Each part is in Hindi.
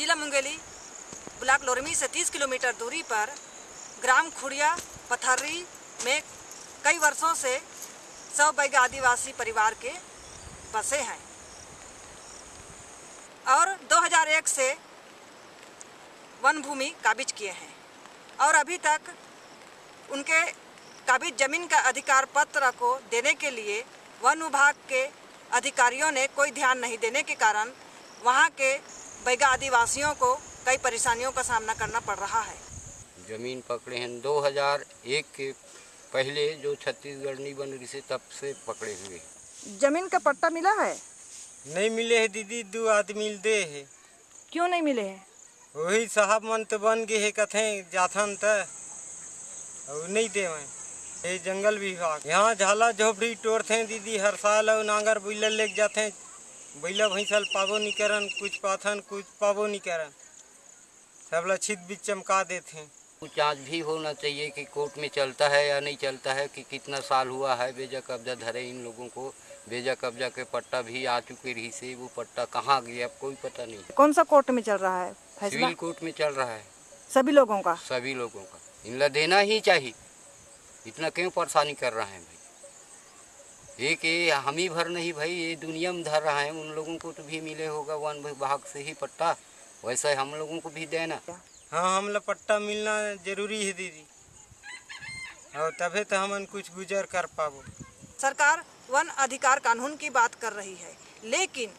जिला मुंगेली ब्लॉक लोरमी से 30 किलोमीटर दूरी पर ग्राम खुड़िया पथर्री में कई वर्षों से सौ बैग आदिवासी परिवार के बसे हैं। और 2001 से वन भूमि काबिज किए हैं और अभी तक उनके काबिज ज़मीन का अधिकार पत्र को देने के लिए वन विभाग के अधिकारियों ने कोई ध्यान नहीं देने के कारण वहाँ के बैगा आदिवासियों को कई परेशानियों का सामना करना पड़ रहा है। ज़मीन पकड़े हैं। 2001 के पहले जो छत्तीसगढ़ नहीं बन रही से तब से पकड़े हुए ज़मीन का पट्टा मिला है? नहीं मिले है दीदी दो आदमी दे है। क्यों नहीं मिले है? वही साहब मन तो बन गए है कथे जाथन त और नहीं दे ये जंगल विभाग। यहाँ झाला झोपड़ी तोड़ते दीदी हर साल और नांगर बुल्ला लेके जाते बैला भैंसल पाबो नहीं करन कुछ पाथन कुछ पाबो नहीं करन। सब ला छित बीच चमका देते हैं। कुछ जाँच भी होना चाहिए कि कोर्ट में चलता है या नहीं चलता है कि कितना साल हुआ है बेजा कब्जा धरे इन लोगों को। बेजा कब्जा के पट्टा भी आ चुके रही से वो पट्टा कहाँ गया अब कोई पता नहीं। कौन सा कोर्ट में चल रहा है? सिविल कोर्ट में चल रहा है। सभी लोगों का? सभी लोगों का। इनला देना ही चाहिए। इतना क्यों परेशानी कर रहे हैं भाई? एक ये हम ही भर नहीं भाई ये दुनिया में धर रहा है। उन लोगों को तो भी मिले होगा वन विभाग से ही पट्टा। वैसा हम लोगों को भी देना। हाँ हमला पट्टा मिलना ज़रूरी है दीदी। और तभी तो हम कुछ गुजर कर पाबो। सरकार वन अधिकार कानून की बात कर रही है लेकिन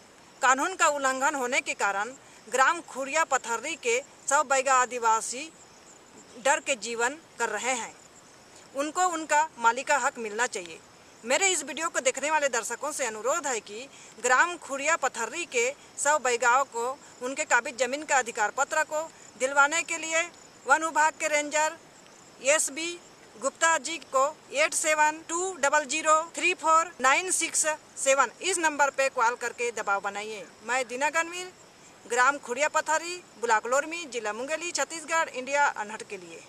कानून का उल्लंघन होने के कारण ग्राम खुरिया पथर्री के सौ बैगा आदिवासी डर के जीवन कर रहे हैं। उनको उनका मालिका हक मिलना चाहिए। मेरे इस वीडियो को देखने वाले दर्शकों से अनुरोध है कि ग्राम खुड़िया पथर्री के सब बैगाओं को, उनके काबिज ज़मीन का अधिकार पत्र को दिलवाने के लिए वन विभाग के ranger S B Gupta ji को eight seven two double zero three four nine six seven इस नंबर पे कॉल करके दबाव बनाइए। मैं दीना गनवीर ग्राम खुड़िया पथारी ब्लॉक लोरमी, जिला मुंगेली, छत्तीसगढ़, इंडिया, अनहट के लिए।